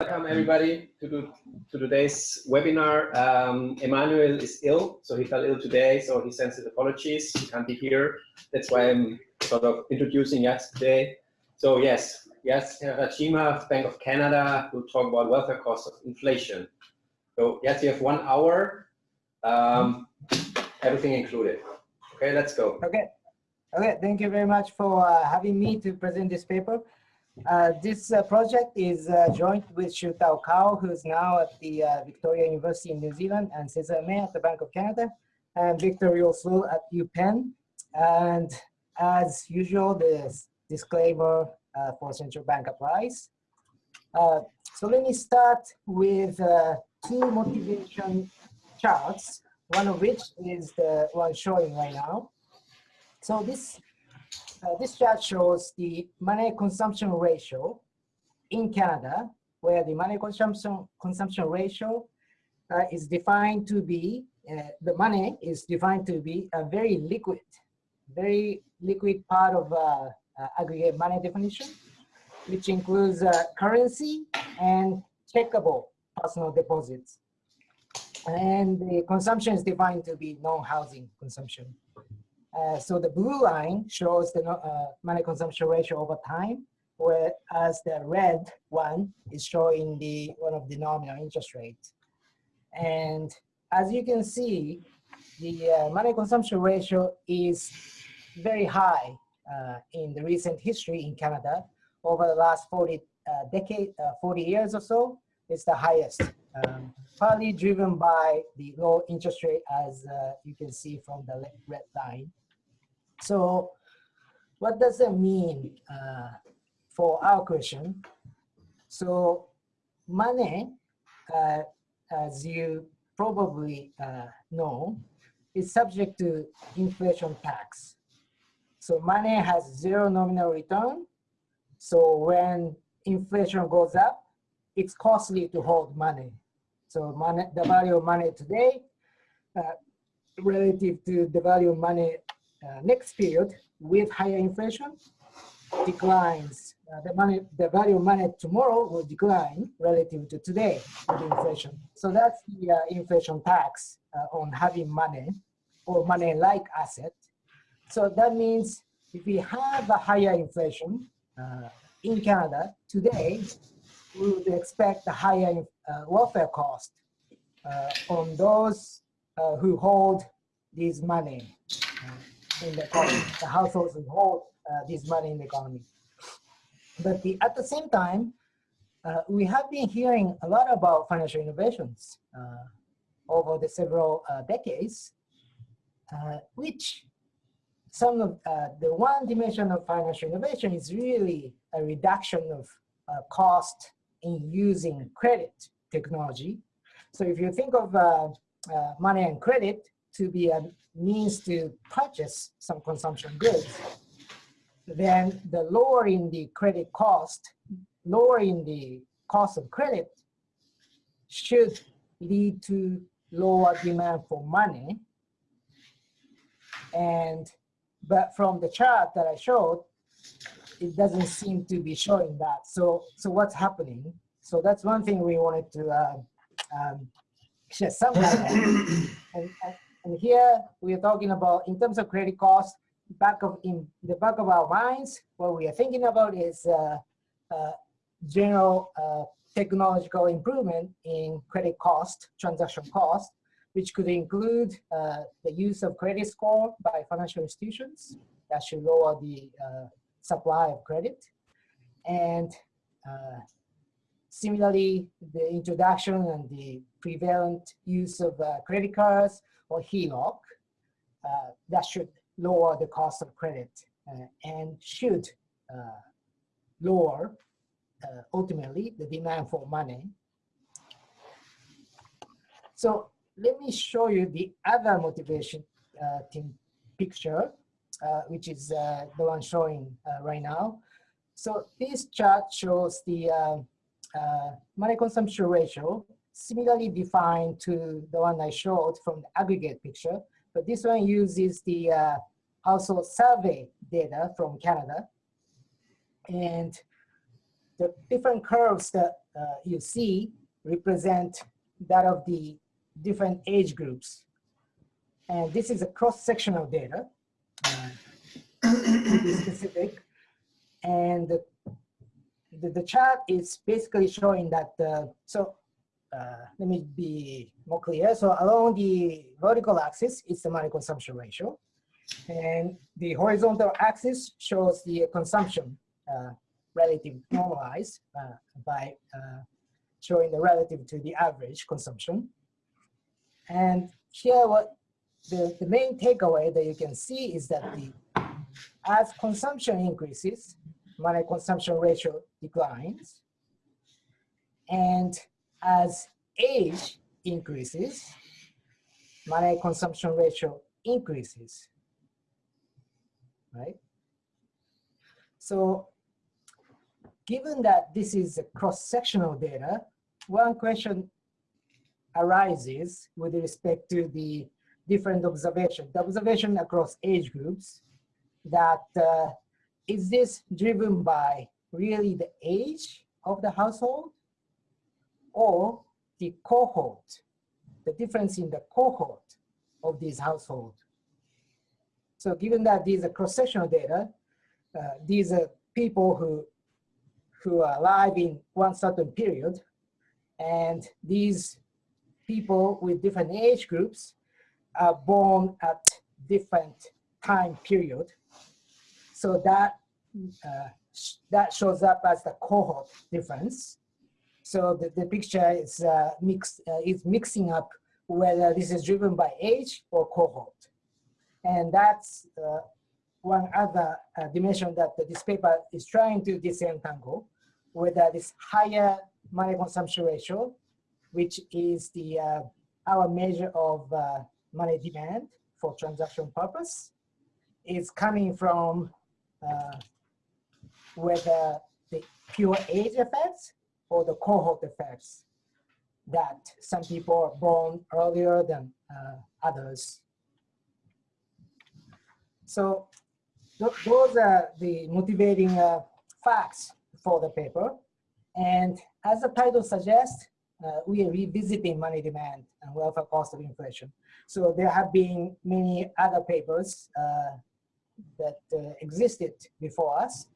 Welcome everybody to, do, to today's webinar. Um, Emmanuel is ill, so he fell ill today, so he sends his apologies. He can't be here. That's why I'm sort of introducing Yaz today. So yes, yes, Rajima, Bank of Canada, will talk about welfare costs of inflation. So yes, you have one hour, um, everything included. Okay, let's go. Okay. Okay, thank you very much for uh, having me to present this paper. Uh, this uh, project is uh, joint with Shutao Cao, who's now at the uh, Victoria University in New Zealand, and Césaire Meh at the Bank of Canada, and Víctor Ríos-Rull at UPenn. And as usual, the disclaimer uh, for central bank applies. so let me start with two motivation charts, one of which is the one showing right now. So this this chart shows the money consumption ratio in Canada, where the money consumption consumption ratio uh, is defined to be uh, the money is defined to be a very liquid, very liquid part of uh, uh, aggregate money definition, which includes uh, currency and checkable personal deposits. And the consumption is defined to be non-housing consumption. Uh, so the blue line shows the uh, money consumption ratio over time, whereas the red one is showing the one of the nominal interest rate. And as you can see, the uh, money consumption ratio is very high uh, in the recent history in Canada. Over the last 40 uh, decade, 40 years or so, it's the highest, um, partly driven by the low interest rate as you can see from the red line. So what does that mean uh, for our question? So money, uh, as you probably uh, know, is subject to inflation tax. So money has zero nominal return. So when inflation goes up, it's costly to hold money. So money, the value of money today uh, relative to the value of money uh, next period with higher inflation declines. Uh, the money, the value of money tomorrow will decline relative to today with inflation. So that's the uh, inflation tax uh, on having money or money-like asset. So that means if we have a higher inflation uh, in Canada today, we would expect a higher uh, welfare cost on those who hold this money in the economy. The households who hold uh, this money in the economy. But the, at the same time, uh, we have been hearing a lot about financial innovations uh, over the several uh, decades, uh, which some of uh, the one dimension of financial innovation is really a reduction of cost in using credit technology. So if you think of money and credit to be a means to purchase some consumption goods, then the lowering the credit cost, lowering the cost of credit should lead to lower demand for money. And, but from the chart that I showed, it doesn't seem to be showing that. So, so what's happening? So that's one thing we wanted to uh, um, shed some light on. and, and here we are talking about in terms of credit costs, back of in the back of our minds, what we are thinking about is uh, uh, general uh, technological improvement in credit cost, transaction cost, which could include uh, the use of credit score by financial institutions that should lower the uh, supply of credit. And uh, similarly, the introduction and the prevalent use of credit cards or HELOC, uh, that should lower the cost of credit uh, and should uh, lower ultimately the demand for money. So let me show you the other motivation team picture, which is the one showing right now. So this chart shows the uh, uh, money consumption ratio similarly defined to the one I showed from the aggregate picture, but this one uses the uh, household survey data from Canada. And the different curves that uh, you see represent that of the different age groups. And this is a cross-sectional data, uh, specific. And the, the, the chart is basically showing that, uh, so uh, let me be more clear. So along the vertical axis is the money consumption ratio. And the horizontal axis shows the consumption uh, relative normalized uh, by uh, showing the relative to the average consumption. And here what the, the main takeaway that you can see is that the as consumption increases, money consumption ratio declines. And as age increases, money consumption ratio increases, right? So given that this is a cross-sectional data, one question arises with respect to the different observation, the observation across age groups, that uh, is this driven by really the age of the household or the cohort, the difference in the cohort of these households. So given that these are cross-sectional data, uh, these are people who, who are alive in one certain period, and these people with different age groups are born at different time period. So that, uh, that shows up as the cohort difference. So the, the picture is uh, mixed, uh, is mixing up whether this is driven by age or cohort. And that's uh, one other uh, dimension that this paper is trying to disentangle, whether this higher money consumption ratio, which is the uh, our measure of uh, money demand for transaction purpose, is coming from whether the pure age effects the cohort effects that some people are born earlier than uh, others. So th those are the motivating uh, facts for the paper. And as the title suggests, uh, we are revisiting money demand and welfare cost of inflation. So there have been many other papers uh, that uh, existed before us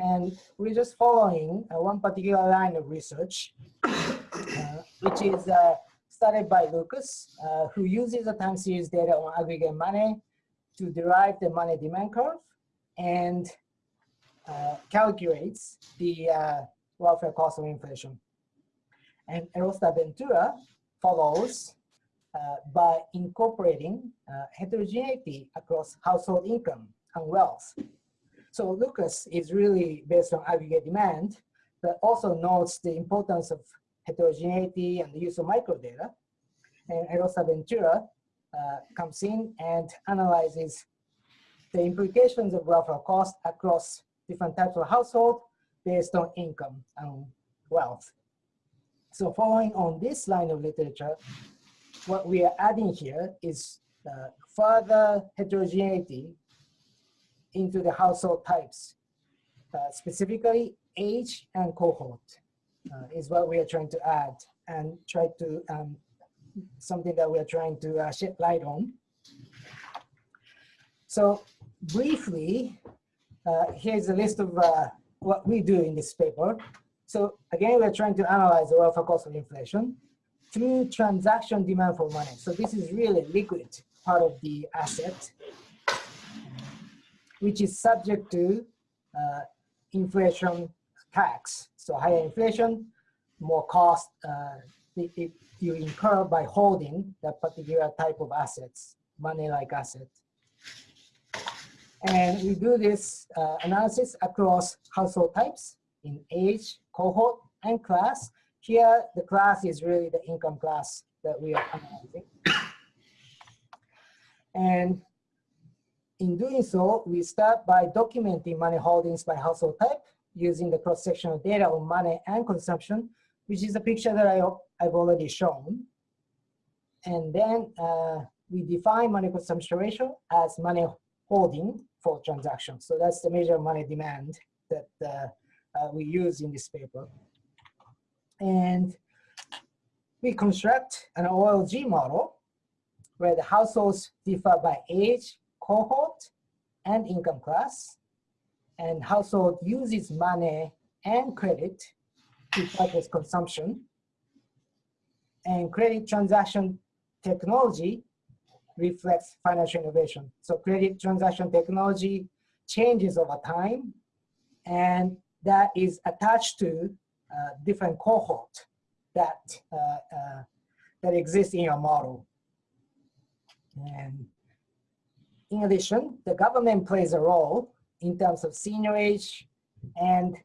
and we're just following uh, one particular line of research, uh, which is uh, started by Lucas, uh, who uses the time series data on aggregate money to derive the money demand curve and uh, calculates the uh, welfare cost of inflation. And Erosa Ventura follows by incorporating heterogeneity across household income and wealth so Lucas is really based on aggregate demand, but also notes the importance of heterogeneity and the use of microdata. And Erosa Ventura uh, comes in and analyzes the implications of welfare cost across different types of household based on income and wealth. So following on this line of literature, what we are adding here is uh, further heterogeneity into the household types. Uh, specifically, age and cohort uh, is what we are trying to add and try to, um, something that we are trying to uh, shed light on. So briefly, uh, here's a list of uh, what we do in this paper. So again, we're trying to analyze the welfare cost of inflation through transaction demand for money. So this is really liquid part of the asset which is subject to uh, inflation tax. So higher inflation, more cost uh, it, it, you incur by holding that particular type of assets, money-like asset. And we do this uh, analysis across household types in age, cohort, and class. Here, the class is really the income class that we are analyzing. And in doing so, we start by documenting money holdings by household type using the cross-sectional data on money and consumption, which is a picture that I, I've already shown. And then uh, we define money consumption ratio as money holding for transactions. So that's the measure of money demand that uh, uh, we use in this paper. And we construct an OLG model where the households differ by age, cohort, and income class. And household uses money and credit to purchase consumption. And credit transaction technology reflects financial innovation. So credit transaction technology changes over time, and that is attached to uh, different cohort that uh, uh, that exists in your model. And in addition, the government plays a role in terms of seigniorage and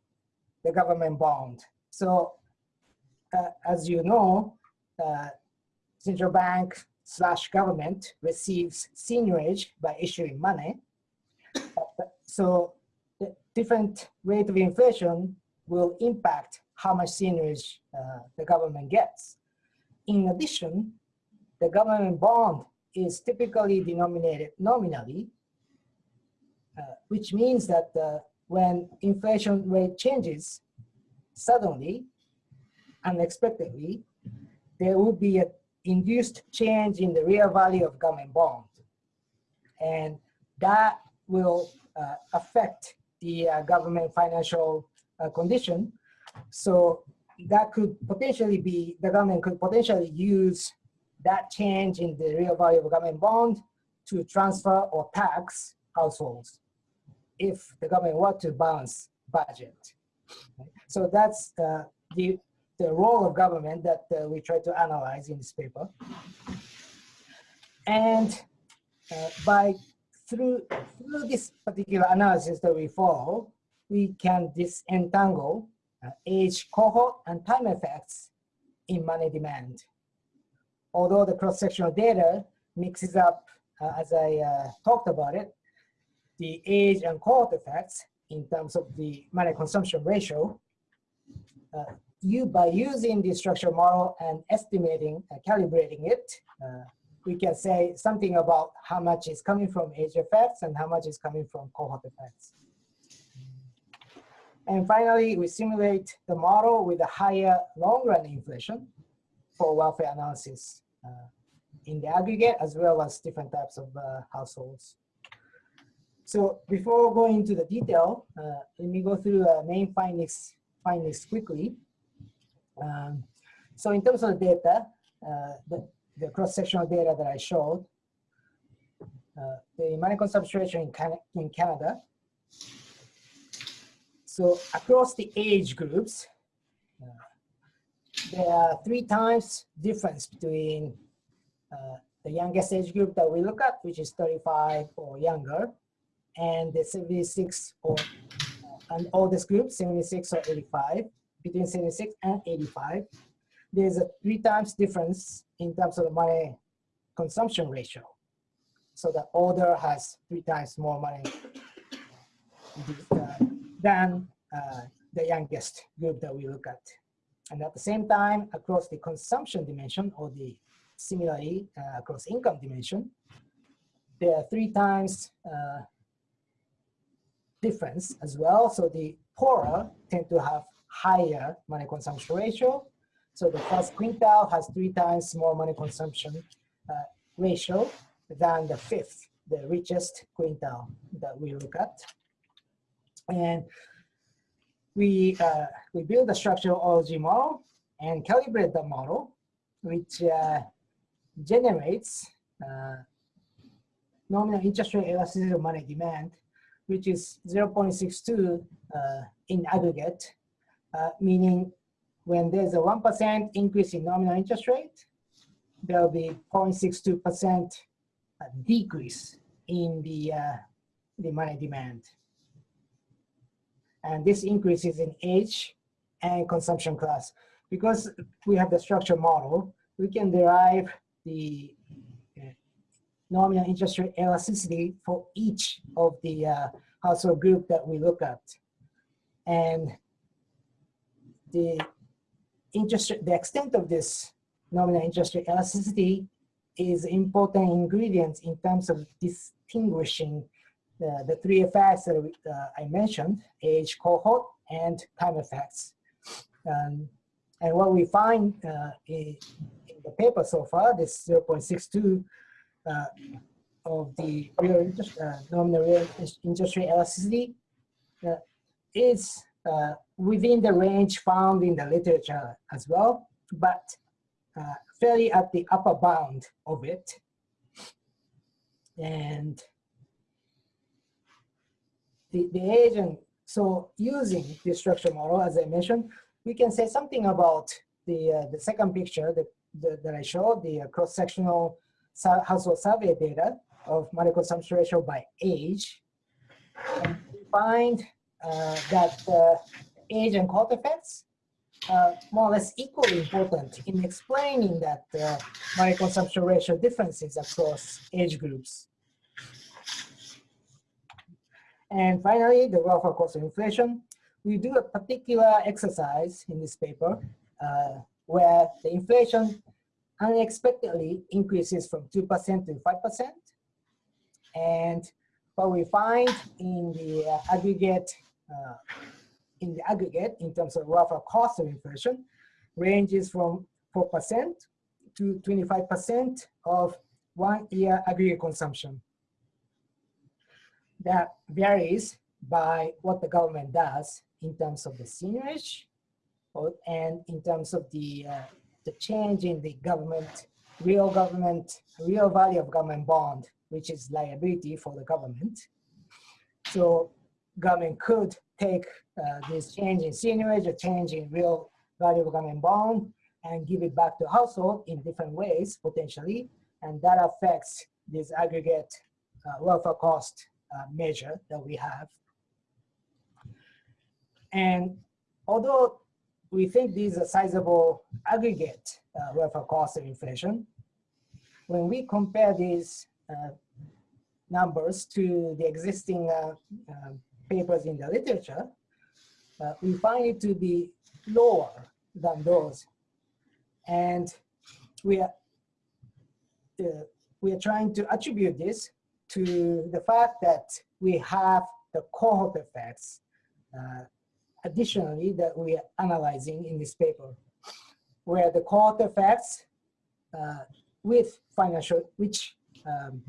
the government bond. So uh, as you know, uh, central bank slash government receives seigniorage by issuing money. So the different rate of inflation will impact how much seigniorage uh, the government gets. In addition, the government bond is typically denominated nominally, uh, which means that uh, when inflation rate changes suddenly, unexpectedly, there will be an induced change in the real value of government bond. And that will uh, affect the uh, government financial uh, condition. So that could potentially be, the government could potentially use that change in the real value of government bond to transfer or tax households if the government were to balance budget. So that's the, the, the role of government that uh, we try to analyze in this paper. And uh, by through, through this particular analysis that we follow, we can disentangle uh, age cohort and time effects in money demand. Although the cross-sectional data mixes up, uh, as I uh, talked about it, the age and cohort effects in terms of the money consumption ratio, uh, you by using the structural model and estimating, uh, calibrating it, uh, we can say something about how much is coming from age effects and how much is coming from cohort effects. And finally, we simulate the model with a higher long-run inflation for welfare analysis in the aggregate as well as different types of uh, households. So before going into the detail, uh, let me go through uh, main findings, findings quickly. Um, so in terms of the data, uh, the, the cross-sectional data that I showed, uh, the money consumption in, Can in Canada. So across the age groups, uh, there are three times difference between uh, the youngest age group that we look at, which is 35 or younger, and the 76 or uh, and oldest group, 76 or 85, between 76 and 85 there's a three times difference in terms of money consumption ratio. So the older has three times more money uh, than uh, the youngest group that we look at. And at the same time, across the consumption dimension or the similarly uh, across income dimension, there are three times uh, difference as well. So the poorer tend to have higher money consumption ratio so the first quintile has three times more money consumption uh, ratio than the fifth, the richest quintile that we look at. And we, uh, we build a structural OLG model and calibrate the model, which uh, generates uh, nominal interest rate elasticity of money demand, which is 0.62 uh, in aggregate, uh, meaning when there's a 1% increase in nominal interest rate, there'll be 0.62% uh, decrease in the, the money demand. And this increases in age and consumption class. Because we have the structure model, we can derive the uh, nominal interest rate elasticity for each of the uh, household group that we look at. And the interest, the extent of this nominal interest rate elasticity is important ingredient in terms of distinguishing the, the three effects that uh, I mentioned, age cohort and time effects. Um, And what we find uh, in, in, the paper so far, this 0.62 uh, of the real uh, nominal real rate elasticity uh, is uh, within the range found in the literature as well, but fairly at the upper bound of it. And the, the agent, so using the structure model, as I mentioned, we can say something about the, uh, the second picture that, the, that I showed, the uh, cross-sectional household survey data of money consumption ratio by age. And we find uh, that uh, age and effects are more or less equally important in explaining that uh, money consumption ratio differences across age groups. And finally, the welfare cost of inflation. We do a particular exercise in this paper uh, where the inflation unexpectedly increases from 2% to 5%. And what we find in the uh, aggregate, uh, in the aggregate in terms of welfare cost of inflation ranges from 4% to 25% of one year aggregate consumption. That varies by what the government does in terms of the seigniorage and in terms of the, uh, the change in the government, real government, real value of government bond which is liability for the government. So government could take uh, this change in seigniorage, a change in real value of government bond, and give it back to household in different ways, potentially, and that affects this aggregate uh, welfare cost uh, measure that we have. And although we think these are sizable aggregate uh, welfare cost of inflation, when we compare these uh, numbers to the existing uh, uh, papers in the literature, we find it to be lower than those. And we are, we are trying to attribute this to the fact that we have the cohort effects uh, additionally that we are analyzing in this paper, where the cohort effects uh, with financial, which um,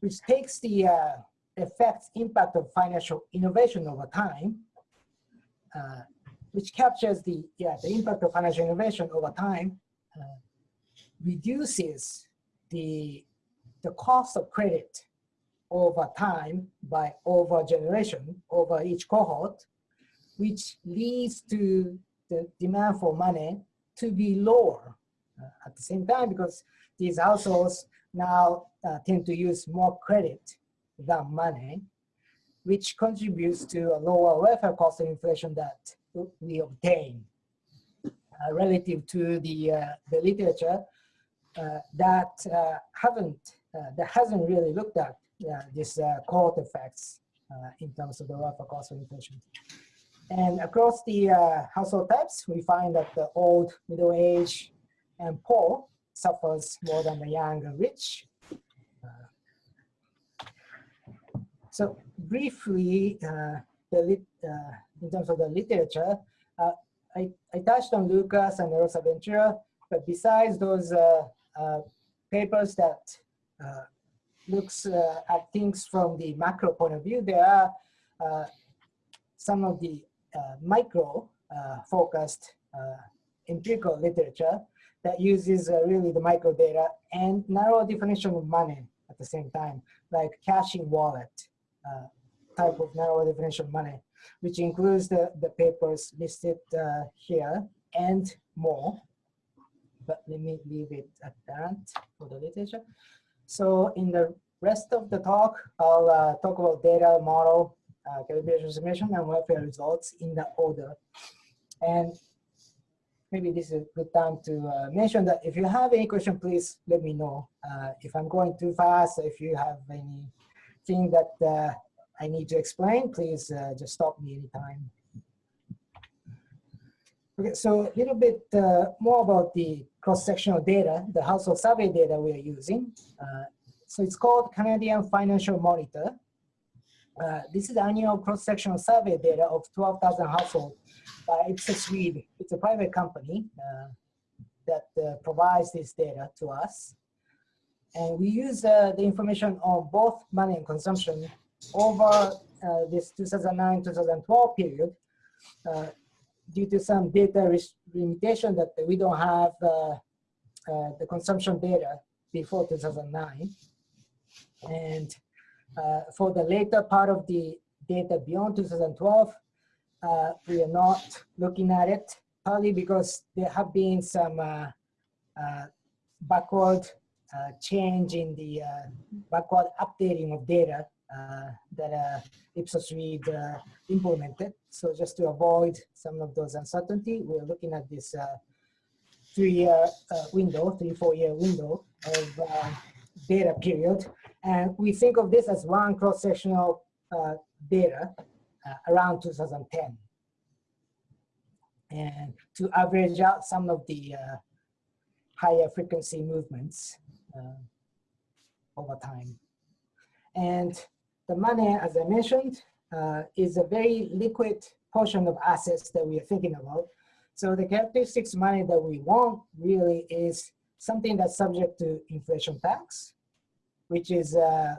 which takes the uh, effects impact of financial innovation over time, uh, which captures the yeah the impact of financial innovation over time, uh, reduces the the cost of credit over time by over generation over each cohort, which leads to the demand for money to be lower uh, at the same time because these households now uh, tend to use more credit than money, which contributes to a lower welfare cost of inflation that we obtain. Uh, relative to the, uh, the literature uh, that uh, haven't, that hasn't really looked at this cohort effects in terms of the welfare cost of inflation. And across the household types, we find that the old, middle age, and poor suffers more than the young and rich. Uh, so briefly, uh, the uh, in terms of the literature, uh, I, I touched on Lucas and Rosa Ventura, but besides those uh, uh, papers that looks at things from the macro point of view, there are some of the micro focused empirical literature that uses uh, really the micro data and narrow definition of money at the same time, like caching wallet uh, type of narrow definition of money, which includes the, the papers listed uh, here and more. But let me leave it at that for the literature. So in the rest of the talk, I'll uh, talk about data model, uh, calibration transformation, and welfare results in the order. And maybe this is a good time to uh, mention that if you have any question, please let me know. Uh, if I'm going too fast, if you have anything that uh, I need to explain, please uh, just stop me anytime. Okay, so a little bit uh, more about the cross-sectional data, the household survey data we are using. Uh, so it's called Canadian Financial Monitor. Uh, this is annual cross-sectional survey data of 12,000 households by Ipsos Reid. It's a private company uh, that uh, provides this data to us. And we use uh, the information on both money and consumption over uh, this 2009-2012 period uh, due to some data limitation that we don't have the consumption data before 2009. And uh, for the later part of the data beyond 2012, uh, we are not looking at it, partly because there have been some uh, uh backward uh, change in the uh, backward updating of data that Ipsos Reid implemented. So just to avoid some of those uncertainty, we're looking at this three-year window, three, four-year window of data period and we think of this as one cross-sectional uh, data uh, around 2010. And to average out some of the uh, higher frequency movements uh, over time. And the money, as I mentioned, uh, is a very liquid portion of assets that we are thinking about. So the characteristics money that we want really is something that's subject to inflation tax, which is uh,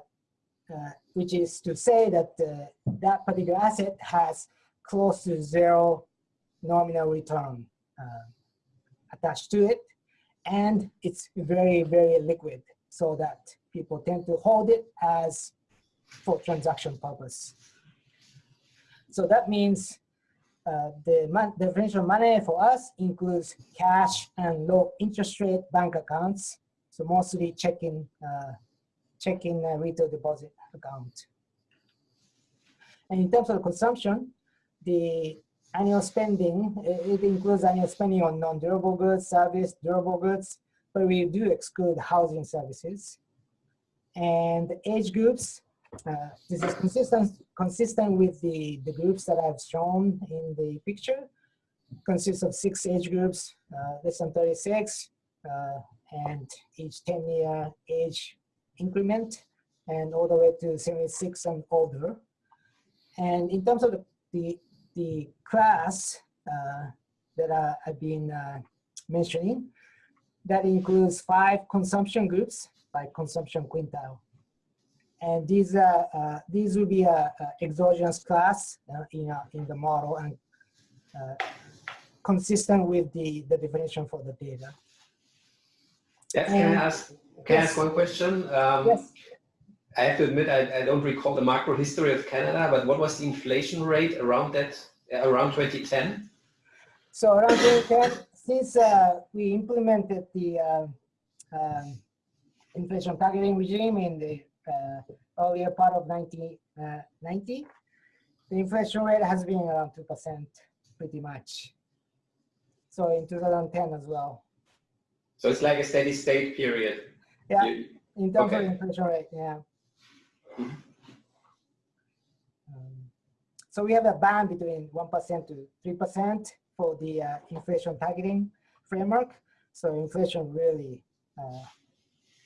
uh, which is to say that uh, that particular asset has close to zero nominal return uh, attached to it, and it's very very liquid, so that people tend to hold it as for transaction purpose. So that means uh, the definition of money for us includes cash and low interest rate bank accounts. So mostly checking uh, checking retail deposit account. And in terms of consumption, the annual spending, it includes annual spending on non-durable goods, service, durable goods, but we do exclude housing services. And age groups, uh, this is consistent, consistent with the, the groups that I've shown in the picture. Consists of six age groups, uh, less than 36, uh, and each 10 year age increment and all the way to 76 and older. And in terms of the, the, the class uh, that I, have been uh, mentioning, that includes five consumption groups by consumption quintile. And these, uh, uh these will be a, a exogenous class uh, in, in the model and uh, consistent with the, the definition for the data. Yeah, can I ask can yes. I ask one question? Um, yes. I have to admit, I, I, don't recall the macro history of Canada, but what was the inflation rate around that, around 2010? So around 2010, since uh, we implemented the uh, um, inflation targeting regime in the uh, earlier part of 1990, uh, the inflation rate has been around 2% pretty much. So in 2010 as well. So it's like a steady state period. Yeah, you, in terms okay. of inflation rate, yeah. Mm-hmm. Um, so we have a band between 1% to 3% for the uh, inflation targeting framework. So inflation really uh,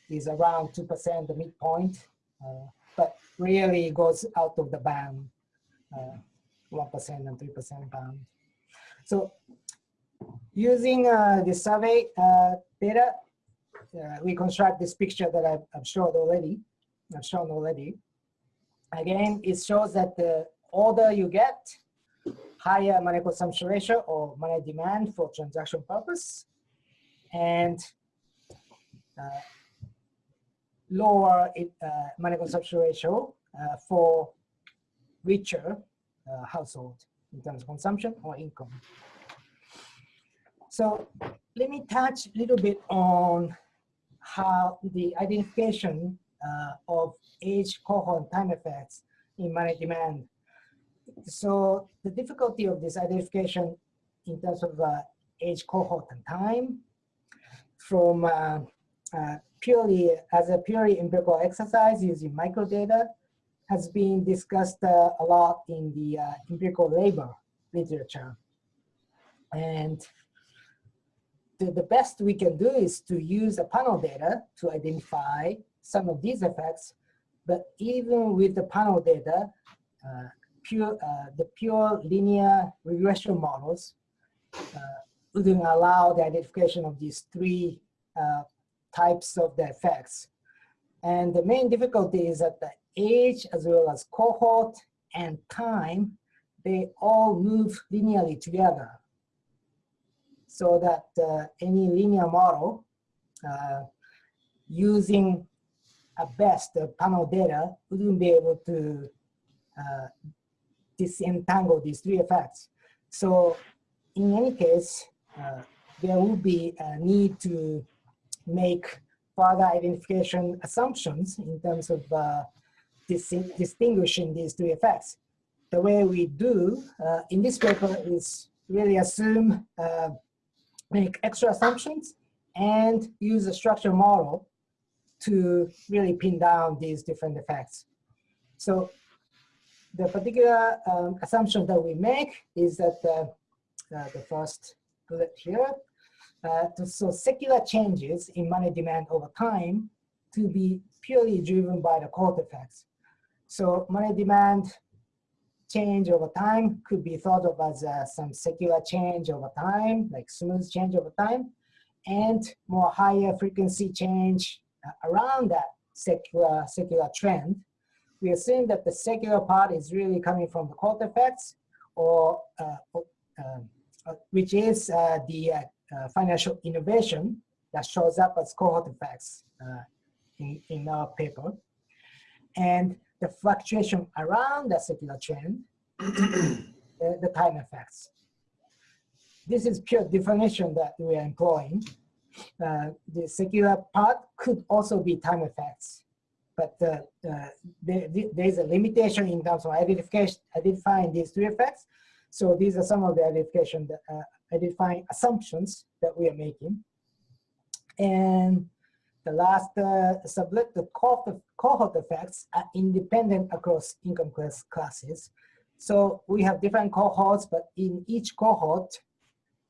is around 2%, the midpoint, uh, but really goes out of the band, 1% uh, and 3% band. So using uh, the survey uh, data, uh, reconstruct this picture that I've, I've shown already. I've shown already. Again, it shows that the older you get, higher money consumption ratio or money demand for transaction purpose, and uh, lower it, uh, money consumption ratio uh, for richer uh, household in terms of consumption or income. So let me touch a little bit on how the identification uh, of age cohort time effects in money demand. So the difficulty of this identification in terms of uh, age cohort and time from uh purely as a purely empirical exercise using microdata has been discussed uh, a lot in the uh, empirical labor literature. And the, the best we can do is to use a panel data to identify some of these effects. But even with the panel data, uh, pure, uh, the pure linear regression models uh, wouldn't allow the identification of these three uh, types of the effects. And the main difficulty is that the age as well as cohort and time, they all move linearly together. So that uh, any linear model uh, using at best panel data wouldn't be able to uh, disentangle these three effects. So in any case, uh, there will be a need to make further identification assumptions in terms of uh, dis distinguishing these three effects. The way we do uh, in this paper is really assume, uh, make extra assumptions and use a structure model to really pin down these different effects. So the particular um, assumption that we make is that uh, uh, the first bullet here, uh, to, so secular changes in money demand over time to be purely driven by the cohort effects. So money demand change over time could be thought of as uh, some secular change over time, like smooth change over time, and more higher frequency change uh, around that secular, secular trend. We assume that the secular part is really coming from the cohort effects, or uh, um, uh, which is uh, the financial innovation that shows up as cohort effects in, in our paper. And the fluctuation around the secular trend, the, the time effects. This is pure definition that we are employing. Uh, the secular part could also be time effects, but uh, uh, there, there is a limitation in terms of identification, identifying these three effects. So these are some of the identification, that, uh, identifying assumptions that we are making. And the last uh, sublet, the cohort, effects are independent across income class classes. So we have different cohorts, but in each cohort,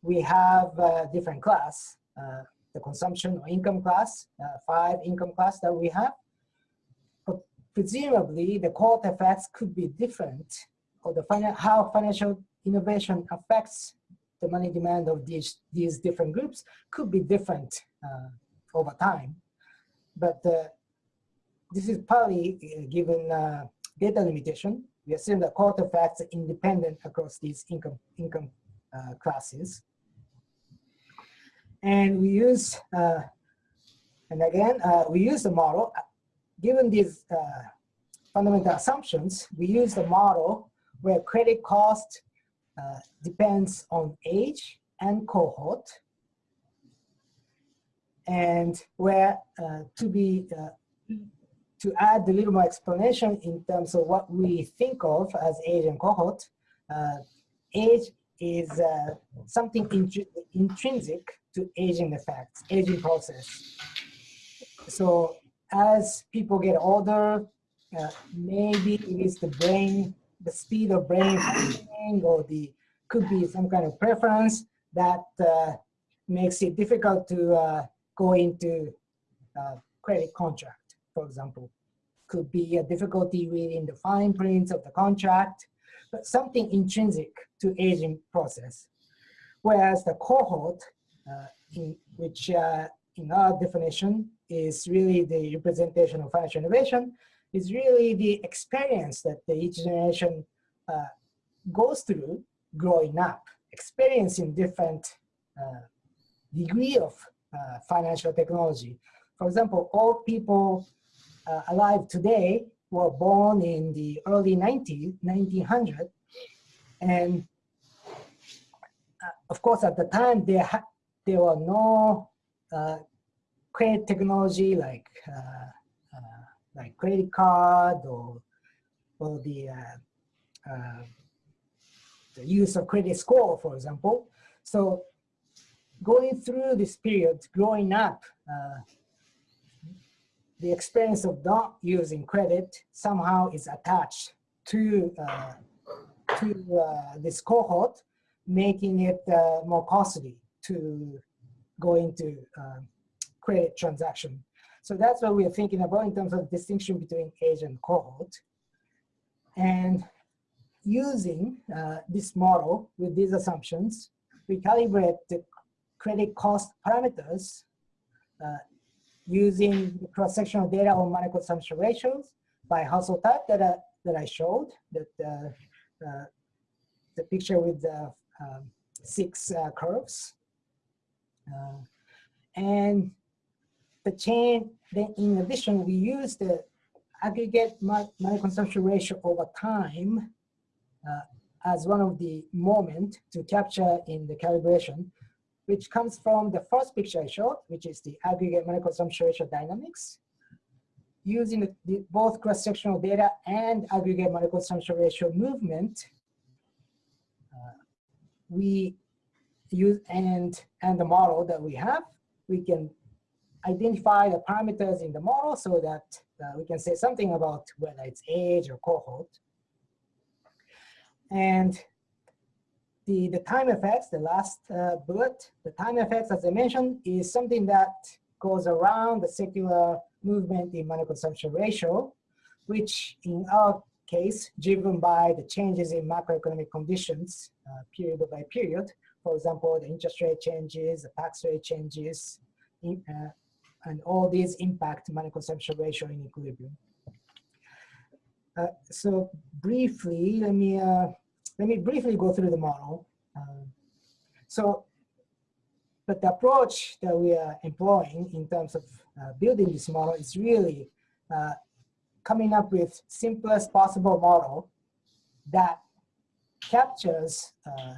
we have a different class, uh, the consumption or income class, uh, five income class that we have. But presumably, the cohort effects could be different, or the how financial innovation affects the money demand of these, these different groups could be different uh, over time. But uh, this is partly uh, given uh, data limitation. We assume that cohort effects are independent across these income, income uh, classes. And we use, uh, and again, we use the model. Given these fundamental assumptions, we use the model where credit cost uh, depends on age and cohort. And where uh, to be, uh, to add a little more explanation in terms of what we think of as age and cohort, uh, age is uh, something intrinsic to aging effects, aging process. So as people get older, maybe it is the brain the speed of brain functioning or the could be some kind of preference that uh, makes it difficult to uh, go into uh, credit contract, for example. Could be a difficulty reading the fine prints of the contract, but something intrinsic to aging process. Whereas the cohort, uh, in which uh, in our definition is really the representation of financial innovation, is really the experience that the each generation uh, goes through growing up, experiencing different uh, degree of uh, financial technology. For example, all people uh, alive today were born in the early 90s, 1900, and uh, of course at the time there, there were no uh, credit technology like like credit card or, or the, uh, uh, the use of credit score, for example. So going through this period, growing up, uh, the experience of not using credit somehow is attached to, uh, to uh, this cohort, making it uh, more costly to go into credit transaction. So that's what we are thinking about in terms of distinction between age and cohort. And using uh, this model with these assumptions, we calibrate the credit cost parameters uh, using cross-sectional data on money consumption ratios by household type that I, that I showed, that uh, uh, the picture with the um, six uh, curves. Uh, and the chain, then in addition, we use the aggregate money consumption ratio over time uh, as one of the moment to capture in the calibration, which comes from the first picture I showed, which is the aggregate money consumption ratio dynamics. Using the, the, both cross-sectional data and aggregate money consumption ratio movement, uh, we use and and the model that we have, we can identify the parameters in the model so that uh, we can say something about whether it's age or cohort. And the, the time effects, the last uh, bullet, the time effects, as I mentioned, is something that goes around the secular movement in money consumption ratio, which in our case, driven by the changes in macroeconomic conditions uh, period by period. For example, the interest rate changes, the tax rate changes, in, uh, and all these impact money consumption ratio in equilibrium. Uh, so briefly, let me uh, let me briefly go through the model. Uh, so, but the approach that we are employing in terms of uh, building this model is really uh, coming up with simplest possible model that captures uh,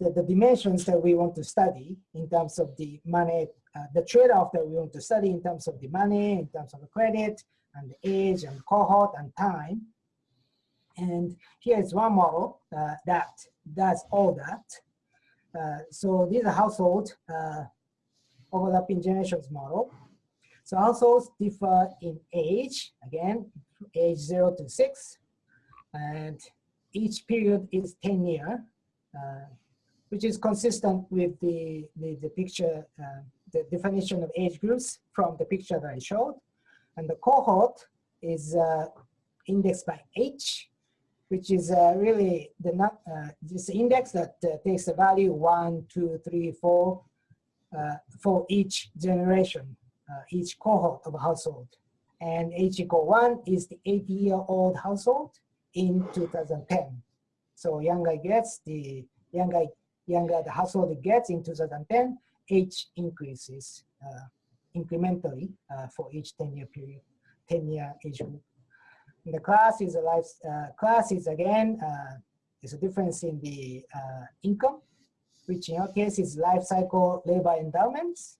the, the dimensions that we want to study in terms of the money uh, the trade-off that we want to study in terms of the money, in terms of the credit, and the age, and cohort, and time. And here is one model uh, that does all that. Uh, so these are household uh, overlapping generations model. So households differ in age, again, age zero to six, and each period is 10 year, uh, which is consistent with the, the, the picture uh, the definition of age groups from the picture that I showed. And the cohort is uh, indexed by age, which is uh, really the uh, this index that uh, takes the value one, two, three, four uh, for each generation, each cohort of household. And age equal one is the 80 year old household in 2010. So younger gets the younger younger the household gets in 2010, age increases uh, incrementally uh, for each 10-year period, 10-year age group. The class is a life uh, class is again there's a difference in the income, which in our case is life cycle labor endowments,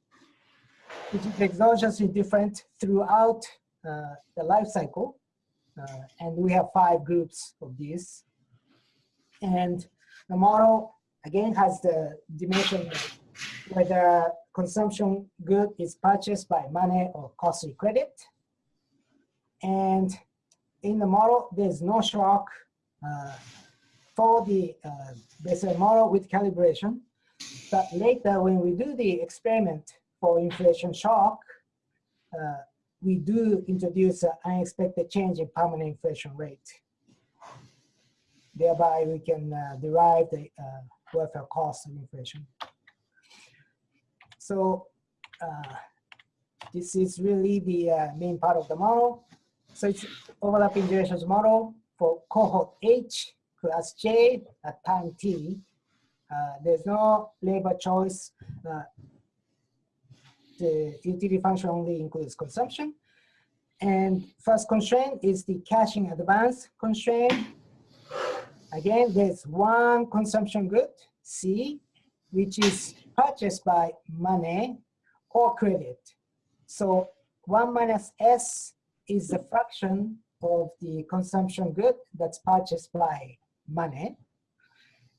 which is exogenously different throughout uh, the life cycle. Uh, and we have five groups of these. And the model, again, has the dimension whether consumption good is purchased by money or costly credit. And in the model, there's no shock uh, for the uh, model with calibration. But later, when we do the experiment for inflation shock, uh, we do introduce an unexpected change in permanent inflation rate. Thereby, we can uh, derive the uh, welfare cost inflation. So uh, this is really the uh, main part of the model. So it's overlapping generations model for cohort H, class J at time T. Uh, there's no labor choice. Uh, the utility function only includes consumption. And first constraint is the cash-in-advance constraint. Again, there's one consumption good, C, which is purchased by money or credit. So 1 minus S is the fraction of the consumption good that's purchased by money.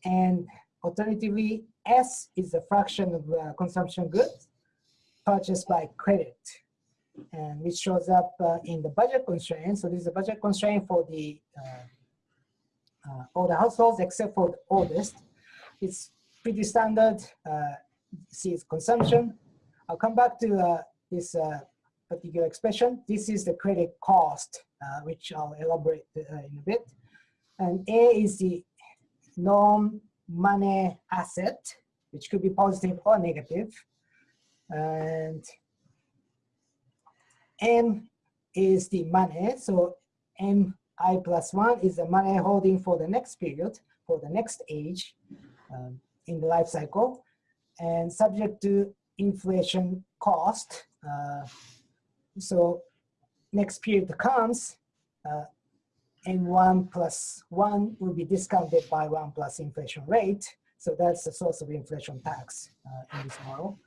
And alternatively, S is the fraction of uh, consumption goods purchased by credit. And which shows up uh, in the budget constraint. So this is a budget constraint for the uh, uh all the households except for the oldest. It's pretty standard. Uh, see consumption. I'll come back to uh, this uh, particular expression. This is the credit cost, which I'll elaborate in a bit. And A is the non-money asset, which could be positive or negative. And M is the money. So MI plus one is the money holding for the next period, for the next age um, in the life cycle. And subject to inflation cost. Uh, so next period comes, uh, N1 plus 1 will be discounted by 1 plus inflation rate. So that's the source of inflation tax uh, in this model.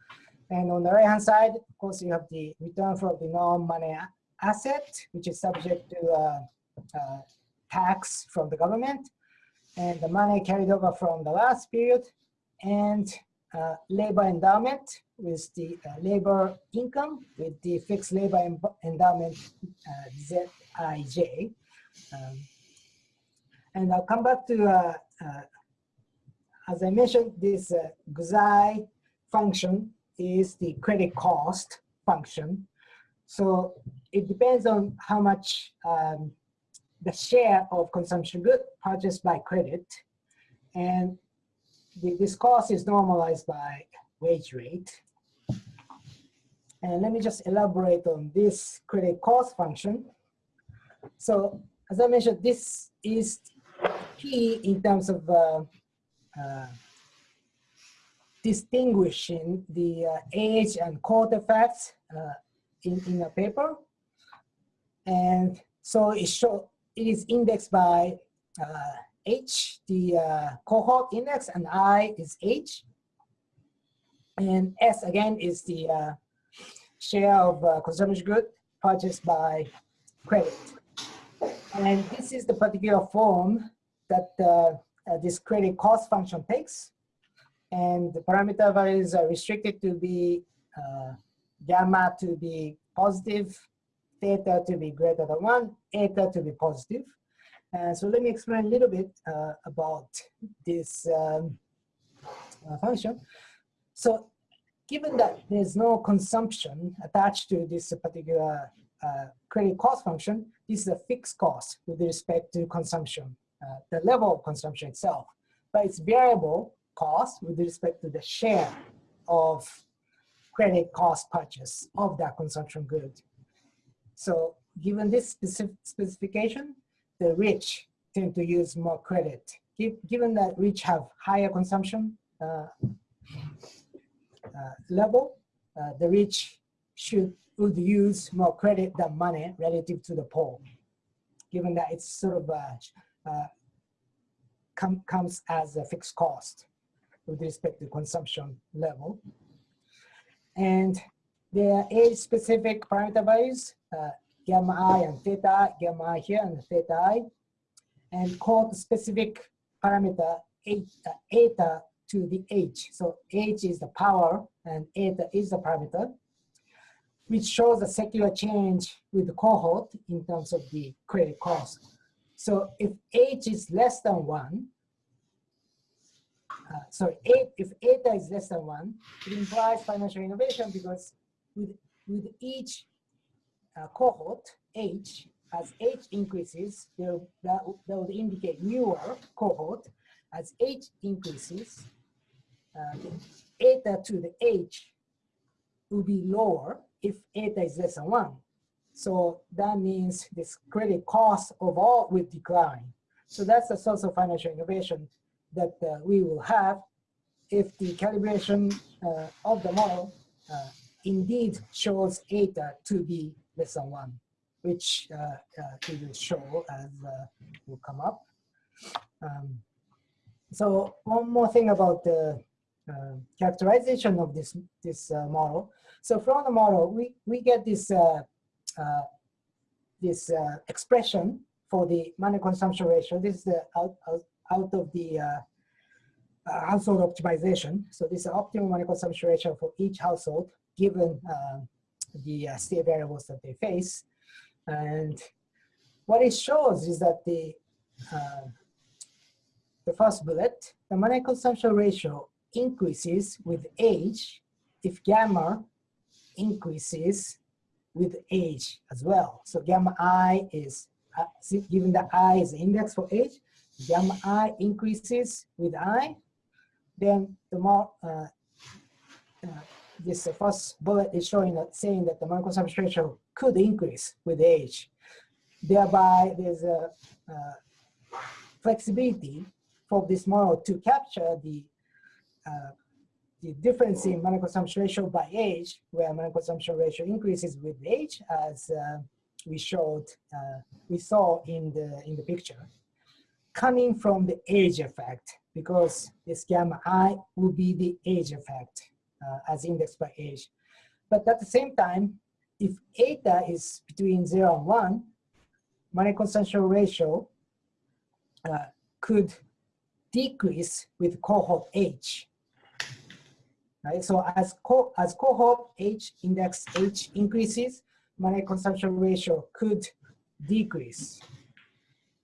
And on the right hand side, of course, you have the return from the non-money asset, which is subject to uh, uh, tax from the government, and the money carried over from the last period, and uh, labor endowment with the uh, labor income with the fixed labor endowment uh, ZIJ. Um, and I'll come back to, uh, uh, as I mentioned, this uh, GZI function is the credit cost function. So it depends on how much um, the share of consumption good purchased by credit. And the, this cost is normalized by wage rate. And let me just elaborate on this credit cost function. So as I mentioned, this is key in terms of uh, uh, distinguishing the uh, age and cohort effects uh, in, in a paper. And so it, show, it is indexed by uh, H, the uh, cohort index, and I is H. And S again is the uh, share of uh, consumption good purchased by credit. And this is the particular form that uh, this credit cost function takes. And the parameter values are restricted to be uh, gamma to be positive, theta to be greater than one, eta to be positive. Uh, so let me explain a little bit uh, about this um, uh, function. So given that there's no consumption attached to this particular uh, credit cost function, this is a fixed cost with respect to consumption, uh, the level of consumption itself. But it's variable cost with respect to the share of credit cost purchase of that consumption good. So given this specific specification, the rich tend to use more credit. Given that rich have higher consumption uh, uh, level, uh, the rich should would use more credit than money relative to the poor, given that it's sort of uh, uh, com comes as a fixed cost with respect to consumption level. And there are age-specific parameter values uh, gamma i and theta i, gamma i here and theta i, and cohort specific parameter uh, eta to the h. So h is the power and eta is the parameter, which shows a secular change with the cohort in terms of the credit cost. So if h is less than one, uh, sorry, eight, if eta is less than one, it implies financial innovation because with, with each uh, cohort, H, as H increases, that, that would indicate newer cohort. As H increases, uh, eta to the H will be lower if eta is less than one. So that means this credit cost overall will decline. So that's the source of financial innovation that uh, we will have if the calibration uh, of the model uh, indeed shows eta to be less than one, which uh, uh, it will show as uh, will come up. Um, so one more thing about the uh, characterization of this this uh, model. So from the model, we we get this uh, this expression for the money consumption ratio. This is the out out, out of the household optimization. So this is optimal money consumption ratio for each household given the uh, state variables that they face. And what it shows is that the, uh, the first bullet, the money consumption ratio increases with age if gamma increases with age as well. So gamma i is, uh, given that i is the index for age, gamma i increases with i, then the more uh, uh, this first bullet is showing that saying that the consumption ratio could increase with age. Thereby, there's a uh, flexibility for this model to capture the uh, the difference in money consumption ratio by age, where money consumption ratio increases with age, as uh, we showed, uh, we saw in the in the picture, coming from the age effect, because this gamma i will be the age effect as indexed by age. But at the same time, if eta is between zero and one, money consumption ratio uh, could decrease with cohort age. Right? So as, co as cohort age index H increases, money consumption ratio could decrease.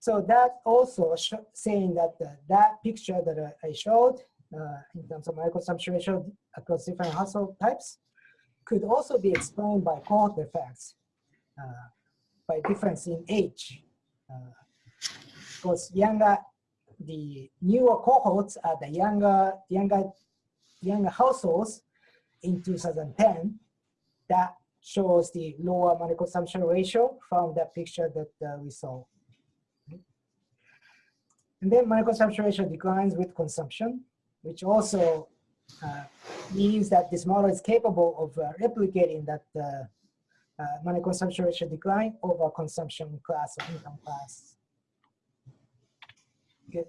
So that also saying that uh, that picture that uh, I showed uh, in terms of money consumption ratio across different household types could also be explained by cohort effects, uh, by difference in age. because younger, the newer cohorts are the younger, younger, younger households in 2010 that shows the lower money consumption ratio from that picture that uh, we saw. And then money consumption ratio declines with consumption, which also uh, means that this model is capable of uh, replicating that uh, uh, money consumption ratio decline over consumption class or income class. Okay,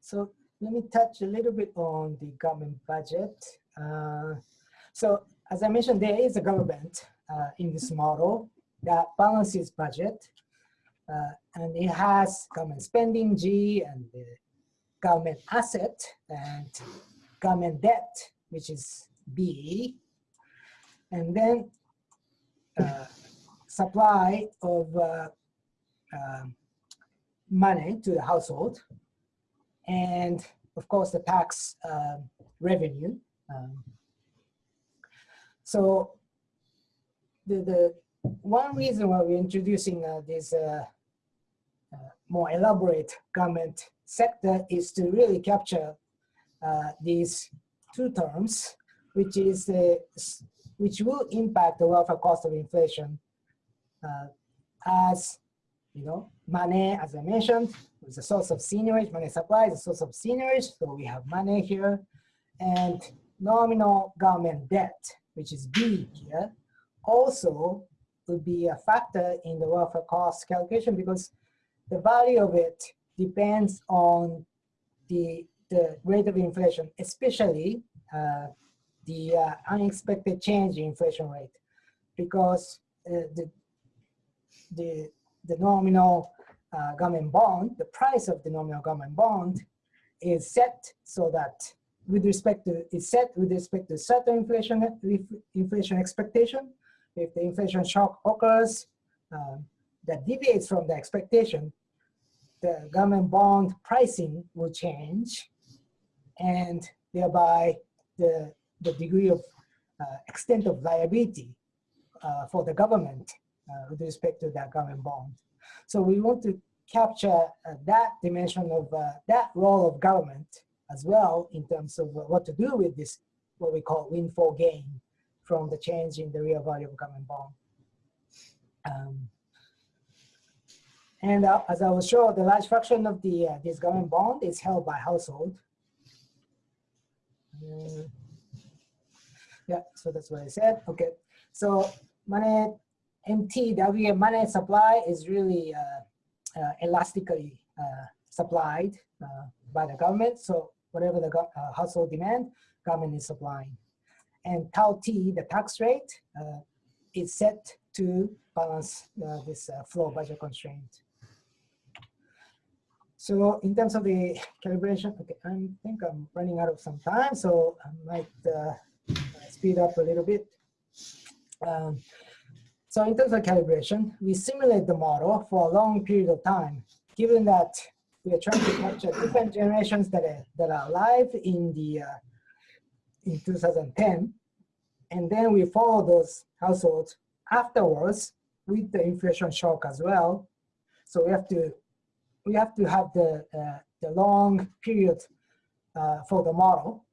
so let me touch a little bit on the government budget. Uh, so as I mentioned, there is a government uh, in this model that balances budget. And it has government spending G and the government asset and government debt, which is B. And then uh, supply of uh, uh, money to the household. And of course, the tax uh, revenue. Um, so the, the one reason why we're introducing uh, this uh, more elaborate government sector is to really capture uh, these two terms, which is uh, which will impact the welfare cost of inflation uh, as you know money as I mentioned is a source of seigniorage money supply is a source of seigniorage so we have money here and nominal government debt which is B here also would be a factor in the welfare cost calculation because the value of it depends on the the rate of inflation, especially uh, the uh, unexpected change in inflation rate, because uh, the, the, the nominal uh, government bond, the price of the nominal government bond is set so that with respect to, is set with respect to certain inflation, inflation expectation. If the inflation shock occurs um, that deviates from the expectation, the government bond pricing will change and thereby the, the degree of uh, extent of liability uh, for the government uh, with respect to that government bond. So we want to capture uh, that dimension of uh, that role of government as well in terms of what to do with this, what we call windfall gain from the change in the real value of government bond. Um, and uh, as I will show, the large fraction of the this government bond is held by household Mm. yeah, so that's what I said. Okay, so money MTW money supply is really uh, uh, elastically uh, supplied uh, by the government. So whatever the uh, household demand, government is supplying. And tau T, the tax rate, uh, is set to balance this flow budget constraint. So in terms of the calibration, okay, I think I'm running out of some time, so I might uh, speed up a little bit. Um, so in terms of calibration, we simulate the model for a long period of time, given that we are trying to capture different generations that are, that are alive in the uh, in 2010, and then we follow those households afterwards with the inflation shock as well. So we have to we have to have the uh, the long period uh, for the model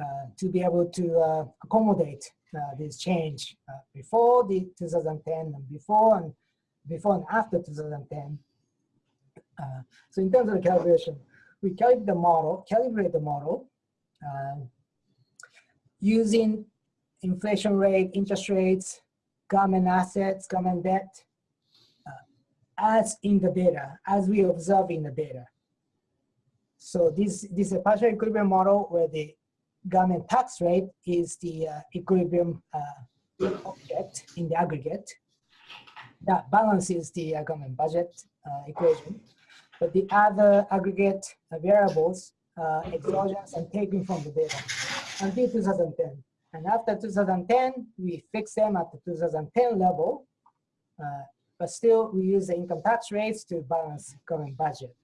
uh, to be able to uh, accommodate uh, this change before the 2010 and before and before and after 2010. Uh, so in terms of the calibration, we calibrate the model, calibrate the model using inflation rate, interest rates, government assets, government debt, as in the data, as we observe in the data. So this, this is a partial equilibrium model where the government tax rate is the uh, equilibrium uh, object in the aggregate. That balances the uh, government budget uh, equation. But the other aggregate uh, variables, uh, exogenous and taken from the data until 2010. And after 2010, we fix them at the 2010 level but still we use the income tax rates to balance current budget.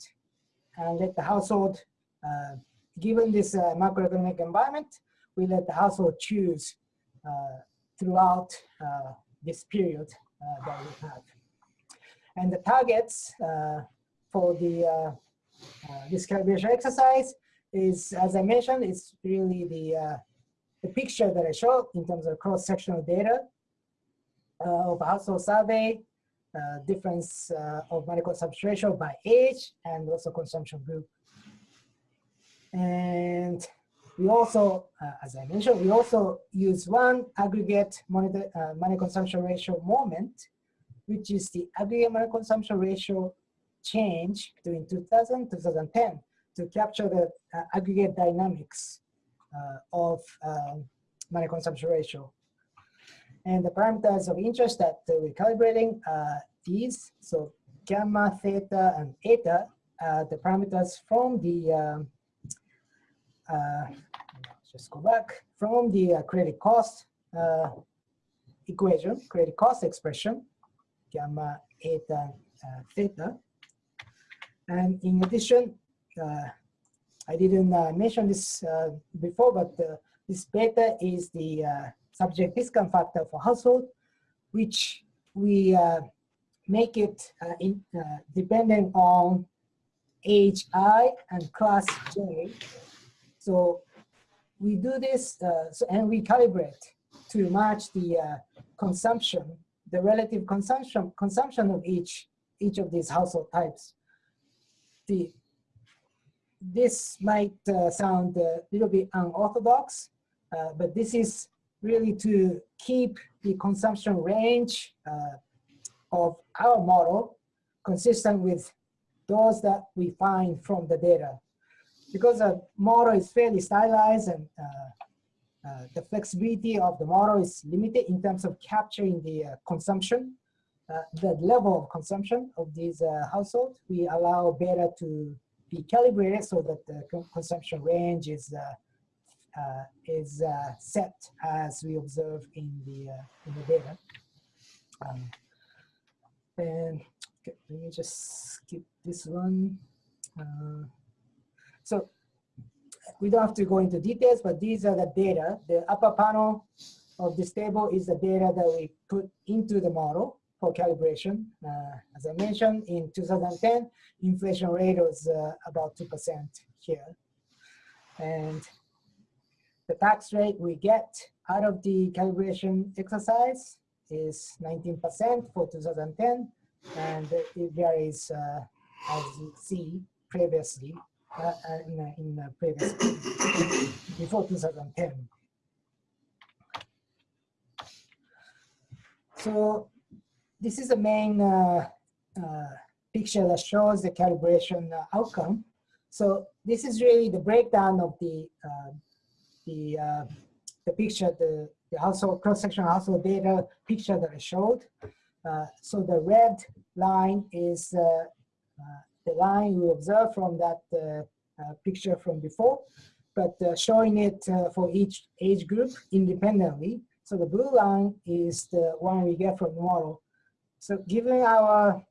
And let the household, uh, given this uh, macroeconomic environment, we let the household choose uh, throughout uh, this period uh, that we have. And the targets uh, for the this calibration exercise is, as I mentioned, it's really the, the picture that I showed in terms of cross-sectional data of household survey uh, difference uh, of money consumption ratio by age and also consumption group. And we also, uh, as I mentioned, we also use one aggregate money, uh, money consumption ratio moment, which is the aggregate money consumption ratio change between 2000 2010 to capture the uh, aggregate dynamics of um, money consumption ratio. And the parameters of interest that we're calibrating are these. So gamma, theta, and eta are the parameters from the, um, uh, just go back, from the uh, credit cost uh, equation, credit cost expression, gamma, eta, uh, theta. And in addition, uh, I didn't uh, mention this before, but this beta is the subject discount factor for household, which we uh, make it uh, in, uh, dependent on age I and class J. So we do this uh, so, and we calibrate to match the uh, consumption, the relative consumption consumption of each each of these household types. The this might uh, sound a little bit unorthodox, but this is really to keep the consumption range uh, of our model consistent with those that we find from the data. Because the model is fairly stylized and uh, uh, the flexibility of the model is limited in terms of capturing the uh, consumption, uh, the level of consumption of these uh, households. We allow beta to be calibrated so that the consumption range is is uh, set as we observe in the uh, in the data. Um, and okay, let me just skip this one. Uh, so we don't have to go into details, but these are the data. The upper panel of this table is the data that we put into the model for calibration. Uh, as I mentioned, in 2010, inflation rate was uh, about 2% here. And the tax rate we get out of the calibration exercise is 19% for 2010, and it varies uh, as you see previously uh, uh in, uh, in previous before 2010. So this is the main uh, picture that shows the calibration outcome. So this is really the breakdown of the the uh, the picture, the, the cross-sectional household data picture that I showed. Uh, so the red line is uh, uh the line we observed from that uh, picture from before, but showing it for each age group independently. So the blue line is the one we get from the model. So given our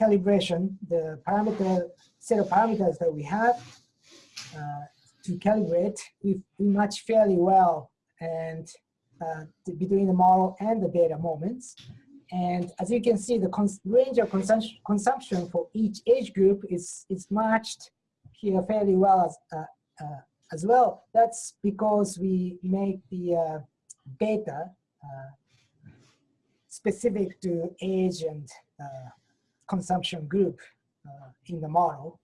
calibration, the parameter set of parameters that we have, uh, to calibrate, we, we match fairly well and uh, between the model and the data moments. And as you can see, the range of consumption, consumption for each age group is, is matched here fairly well as, uh, uh, as well. That's because we make the uh, beta uh, specific to age and uh, consumption group uh, in the model.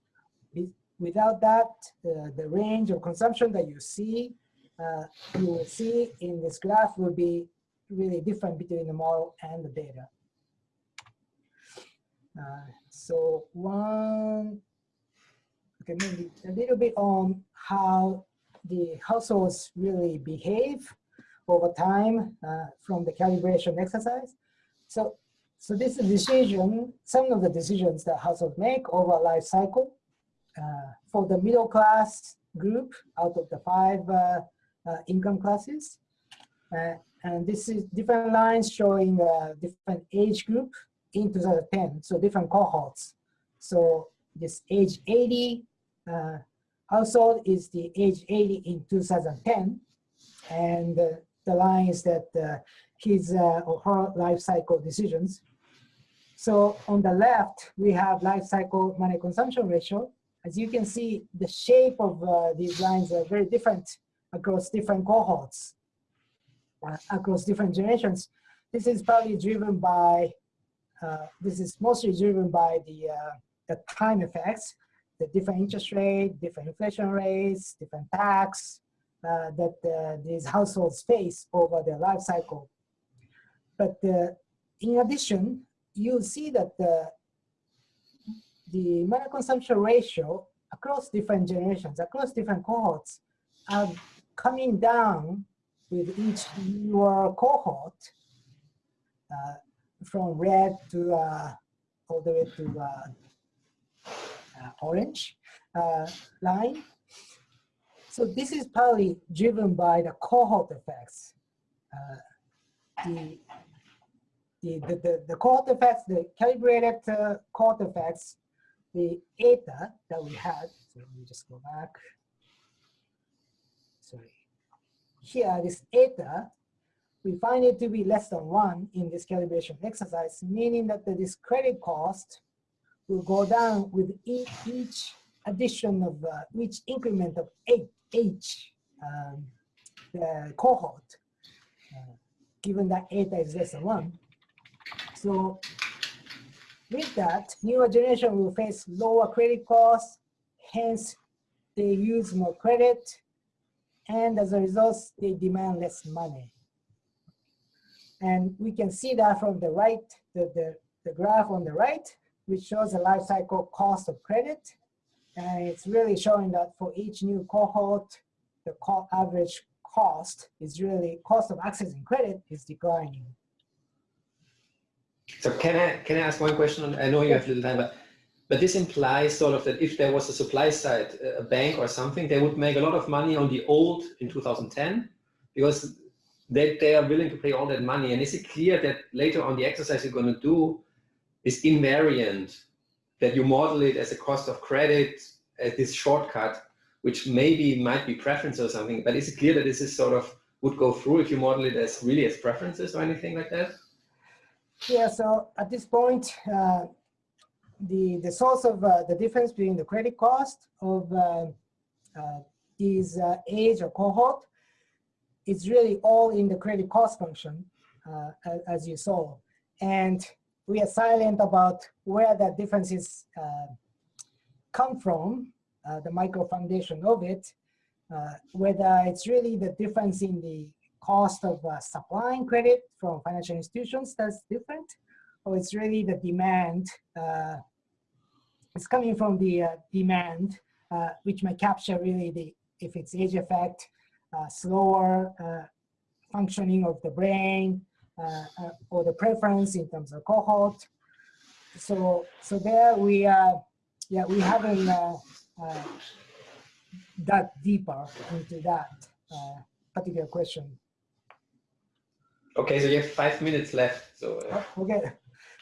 Without that, the, the range of consumption that you see, uh, you will see in this graph will be really different between the model and the data. Uh, so one, okay, maybe a little bit on how the households really behave over time uh, from the calibration exercise. So, so this is decision, some of the decisions that households make over a life cycle. Uh, for the middle class group out of the five uh, uh, income classes. And this is different lines showing different age group in 2010, so different cohorts. So this age 80 uh, household is the age 80 in 2010. And uh, the line is that uh, his or her life cycle decisions. So on the left, we have life cycle money consumption ratio. As you can see, the shape of uh, these lines are very different across different cohorts, uh, across different generations. This is probably driven by, uh, this is mostly driven by the, uh, the time effects, the different interest rate, different inflation rates, different tax uh, that uh, these households face over their life cycle. But in addition, you'll see that the, money consumption ratio across different generations, across different cohorts, are coming down with each newer cohort uh, from red to uh, all the way to uh, uh orange uh, line. So this is partly driven by the cohort effects. Uh, the, the, the, the, cohort effects, the calibrated cohort effects the eta that we had, so let me just go back. Sorry. Here, this eta, we find it to be less than one in this calibration exercise, meaning that the, this credit cost will go down with each, each addition of uh, each increment of H um, the cohort, uh, given that eta is less than one. So with that, newer generation will face lower credit costs, hence they use more credit, and as a result, they demand less money. And we can see that from the right, the, the, the graph on the right, which shows the life cycle cost of credit. And it's really showing that for each new cohort, the co average cost is really, cost of accessing credit is declining. So can I can I ask one question? I know you have little time, but but this implies sort of that if there was a supply side, a bank or something, they would make a lot of money on the old in 2010 because they, they are willing to pay all that money. And is it clear that later on the exercise you're going to do is invariant, that you model it as a cost of credit, as this shortcut, which maybe might be preference or something, but is it clear that this is sort of would go through if you model it as really as preferences or anything like that? Yeah, so at this point, uh, the, the source of uh, the difference between the credit cost of uh, uh these uh, age or cohort is really all in the credit cost function, uh, as you saw. And we are silent about where that difference differences come from, the micro foundation of it, whether it's really the difference in the cost of uh, supplying credit from financial institutions that's different, or it's really the demand, uh, it's coming from the uh, demand, uh, which may capture really the, if it's age effect, uh, slower uh, functioning of the brain, or the preference in terms of cohort. So, so there we, uh, yeah, we haven't dug deeper into that particular question. Okay, so you have five minutes left. So uh, oh, okay,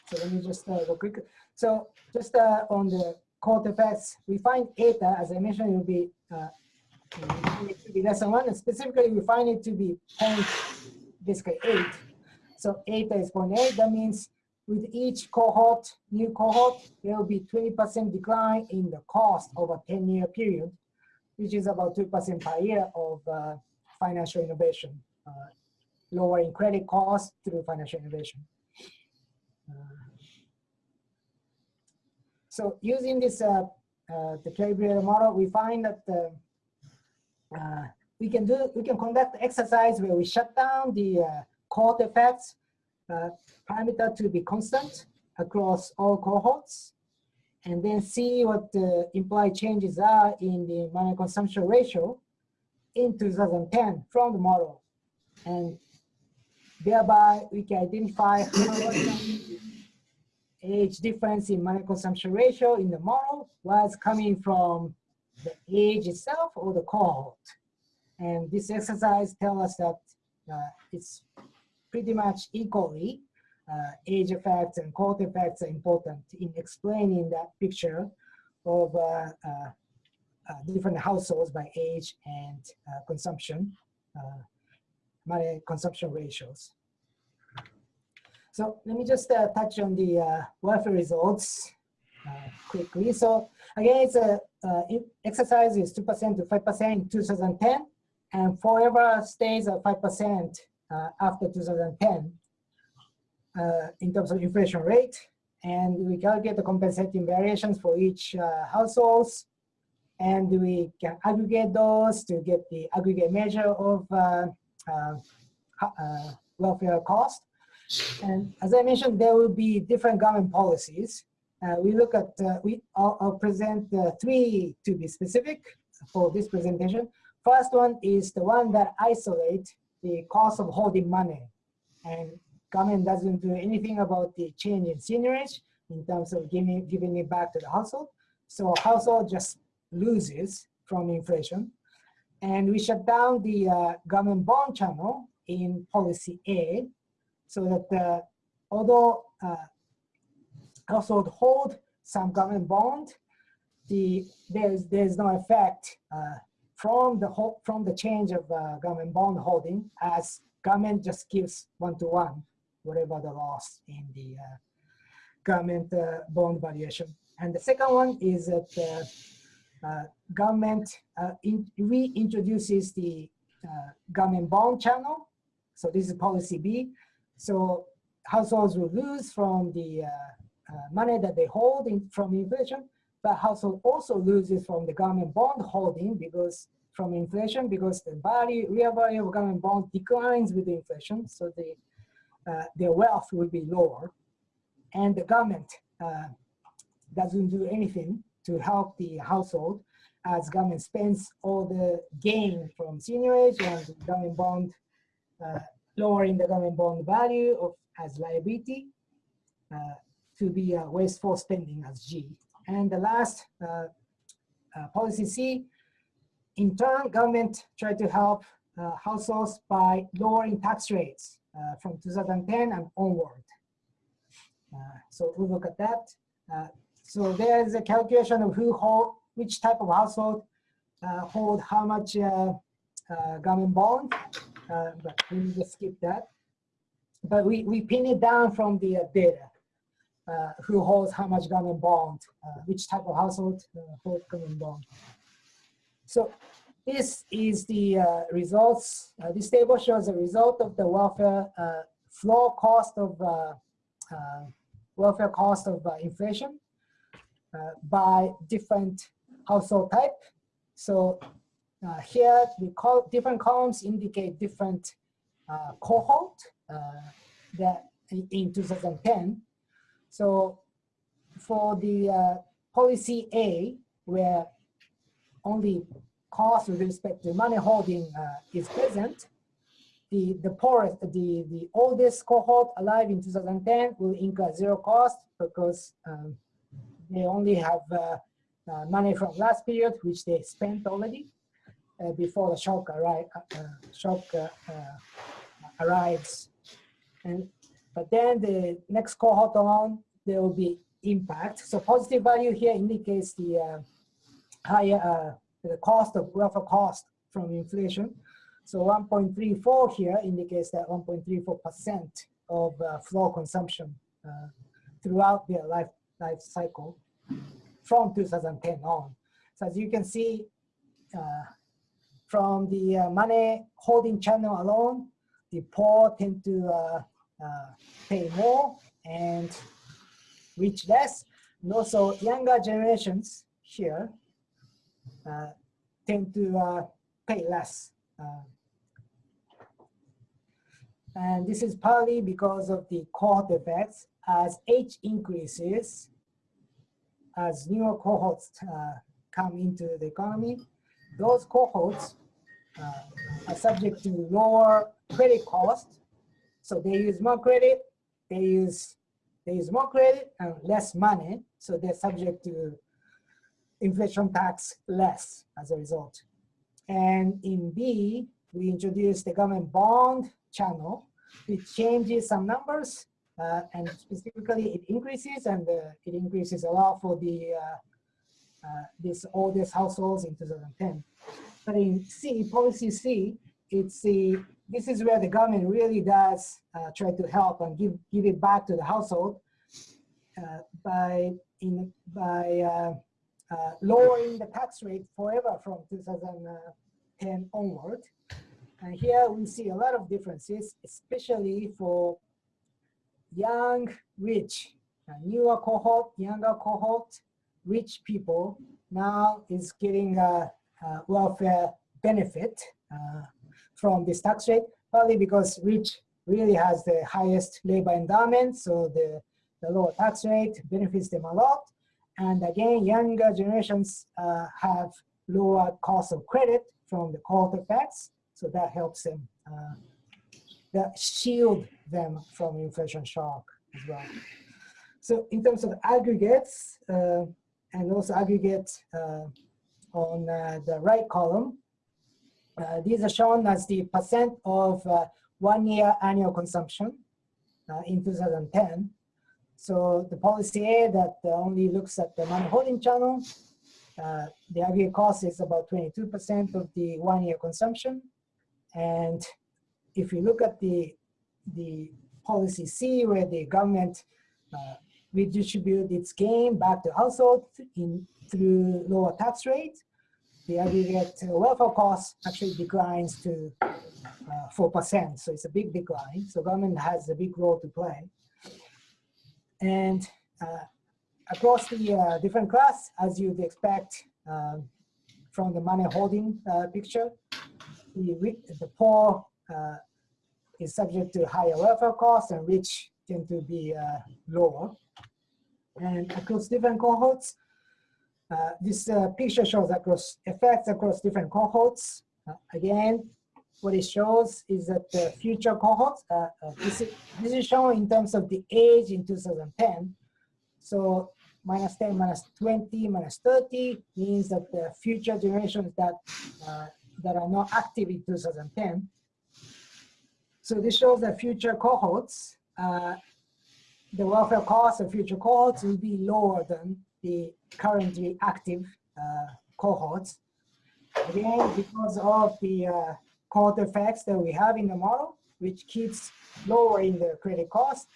so let me just uh, go quick. So just uh, on the cohort effects, we find eta, as I mentioned, it will be uh, it to be less than one, and specifically we find it to be point basically eight. So eta is eight. That means with each cohort, new cohort, there will be 20% decline in the cost over 10 year period, which is about 2% per year of uh, financial innovation, uh, lowering credit costs through financial innovation. Uh, so using this, uh, uh, the calibrator model, we find that uh, we can do, we can conduct exercise where we shut down the cohort effects parameter to be constant across all cohorts and then see what the implied changes are in the money consumption ratio in 2010 from the model. And thereby we can identify how age difference in money consumption ratio in the model was coming from the age itself or the cohort. And this exercise tells us that uh, it's pretty much equally uh, age effects and cohort effects are important in explaining that picture of uh, uh, different households by age and consumption, money consumption ratios. So let me just uh, touch on the uh, welfare results uh, quickly. So again, it's a exercise is 2% to 5% in 2010 and forever stays at 5% after 2010 uh, in terms of inflation rate. And we calculate the compensating variations for each uh, households. And we can aggregate those to get the aggregate measure of uh, welfare cost. And as I mentioned, there will be different government policies. Uh, we look at, uh, we, I'll, I'll present uh, three to be specific for this presentation. First one is the one that isolate the cost of holding money. And government doesn't do anything about the change in seigniorage in terms of giving, giving it back to the household. So household just loses from inflation. And we shut down the uh, government bond channel in policy A so that although uh, household hold some government bond, the, there's, there's no effect uh, from the from the change of uh, government bond holding as government just gives one to one whatever the loss in the uh, government uh, bond valuation. And the second one is that Uh, government uh, in, reintroduces the uh, government bond channel. So this is policy B. So households will lose from the money that they hold in, from inflation, but household also loses from the government bond holding because from inflation because the value, real value of government bond declines with inflation. So the uh, their wealth will be lower. And the government uh, doesn't do anything to help the household as government spends all the gain from seigniorage and government bond, uh, lowering the government bond value of as liability uh, to be a wasteful spending as G. And the last uh, uh, policy C, in turn, government try to help households by lowering tax rates uh, from 2010 and onward. Uh, so we look at that. Uh, so there is a calculation of who hold, which type of household hold how much government bond, but we need to skip that. But we, we pin it down from the data. Uh, who holds how much government bond, uh, which type of household uh, holds government bond. So this is the uh, results. Uh, this table shows the result of the welfare uh, floor cost of uh, uh, welfare cost of uh, inflation Uh, by different household type. So uh, here the col different columns indicate different uh, cohort that in 2010. So for the policy A, where only cost with respect to money holding uh, is present, the, the poorest, the, the oldest cohort alive in 2010 will incur zero cost because um, they only have uh, uh, money from last period, which they spent already uh, before the shock, uh, shock arrives. And, but then the next cohort on, there will be impact. So positive value here indicates the higher the cost of welfare cost from inflation. So 1.34 here indicates that 1.34% of uh, floor consumption uh, throughout their life, life cycle from 2010 on. So as you can see, uh, from the uh, money holding channel alone, the poor tend to uh, uh, pay more and rich less. And also younger generations here uh, tend to uh, pay less. And this is partly because of the cohort effects. As age increases, as newer cohorts uh, come into the economy, those cohorts uh, are subject to lower credit cost. So they use more credit, they use they use more credit and less money. So they're subject to inflation tax less as a result. And in B, we introduced the government bond channel, which changes some numbers, uh, and specifically it increases, and uh, it increases a lot for the uh, uh this oldest households in 2010. But in C, policy C, it's the this is where the government really does uh, try to help and give give it back to the household uh, by in by lowering the tax rate forever from 2010 onward. And here we see a lot of differences, especially for young, rich, newer cohort, younger cohort, rich people now is getting a, a welfare benefit uh, from this tax rate, partly because rich really has the highest labor endowment, so the, the lower tax rate benefits them a lot. And again, younger generations uh, have lower cost of credit from the cohort effects, so that helps them, uh, that shield them from inflation shock as well. So in terms of aggregates, uh, and also aggregate uh, on uh, the right column, uh, these are shown as the percent of uh, one year annual consumption in 2010. So the policy A that only looks at the money holding channel, the aggregate cost is about 22% of the one year consumption. And if you look at the, the policy C where the government uh, its gain back to household in, through lower tax rate, the aggregate welfare cost actually declines to 4%. Uh, so it's a big decline. So government has a big role to play. And uh, across the uh, different class, as you'd expect um, from the money holding uh, picture, the, the poor uh, is subject to higher welfare costs and rich tend to be uh, lower. And across different cohorts, uh, this uh, picture shows across effects across different cohorts. Uh, again, what it shows is that the future cohorts, uh, this, is, this is shown in terms of the age in 2010. So minus 10, minus 20, minus 30 means that the future generations that that are not active in 2010. So this shows that future cohorts, uh, the welfare costs of future cohorts will be lower than the currently active uh, cohorts. Again, because of the uh, cohort effects that we have in the model, which keeps lowering the credit cost.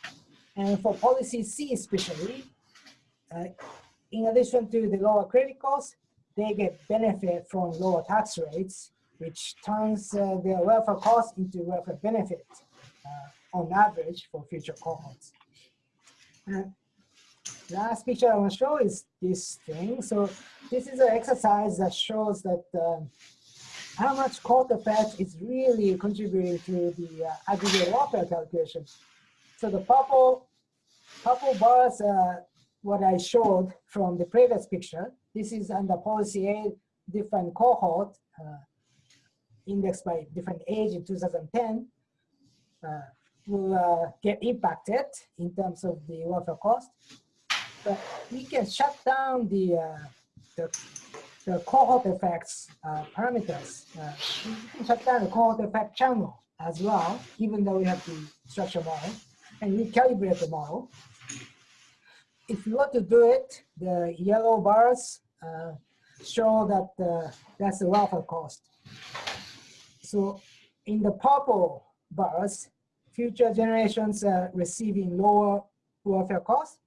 And for policy C especially, uh, in addition to the lower credit costs, they get benefit from lower tax rates which turns uh, their welfare costs into welfare benefit uh, on average for future cohorts. And last picture I want to show is this thing. So this is an exercise that shows that um, how much cohort effect is really contributing to the uh, aggregate welfare calculation. So the purple, purple bars are what I showed from the previous picture. This is under policy A, different cohort. Uh, indexed by different age in 2010 uh, will uh, get impacted in terms of the welfare cost. But we can shut down the, uh, the, the, cohort effects uh, parameters. Uh, we can shut down the cohort effect channel as well, even though we have the structure model, and recalibrate the model. If you want to do it, the yellow bars uh, show that that's the welfare cost. So in the purple bars, future generations are receiving lower welfare costs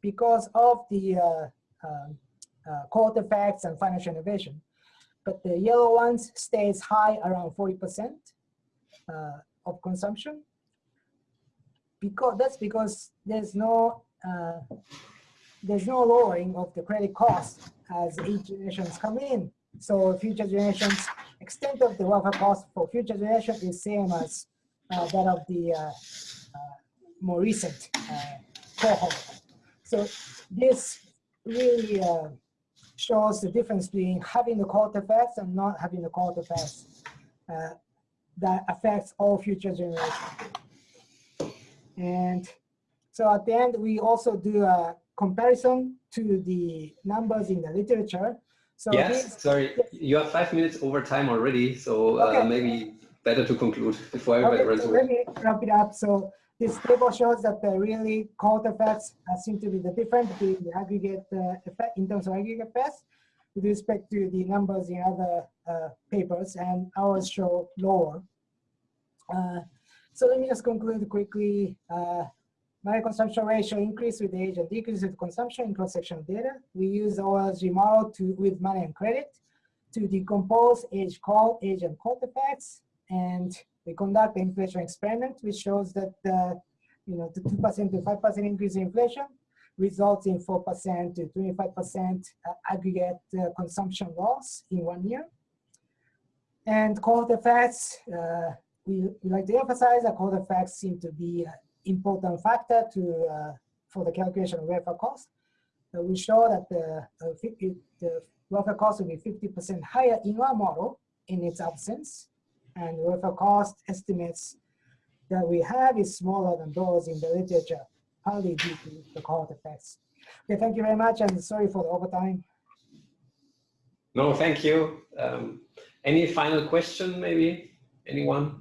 because of the uh, uh, cohort effects and financial innovation. But the yellow ones stays high around 40% uh, of consumption. Because that's because there's no uh, there's no lowering of the credit cost as each generations come in. So future generations extent of the welfare cost for future generation is same as uh, that of the uh, uh, more recent uh, cohort. So this really uh, shows the difference between having the cohort effects and not having the cohort effects that affects all future generations. And so at the end, we also do a comparison to the numbers in the literature. So yes, sorry, you have five minutes over time already, so uh, maybe better to conclude before everybody Okay, runs so away. let me wrap it up. So this table shows that the really cohort effects uh, seem to be the difference between the aggregate uh, effect in terms of aggregate effects with respect to the numbers in other uh, papers, and ours show lower. Uh, so let me just conclude quickly. Uh, money consumption ratio increase with age and decrease with consumption in cross-sectional data. We use OLG model to with money and credit to decompose age call, age and cohort effects and we conduct the inflation experiment, which shows that the, you know, the 2% to 5% increase in inflation results in 4% to 25% aggregate uh, consumption loss in one year. And cohort effects, uh, we, we like to emphasize that cohort effects seem to be an important factor to, uh, for the calculation of welfare cost. Uh, we show that the, uh, 50, the welfare cost will be 50% higher in our model in its absence and welfare cost estimates that we have is smaller than those in the literature, partly due to the cohort effects. Okay, thank you very much, and sorry for the overtime. No, thank you. Um, any final question, maybe? Anyone?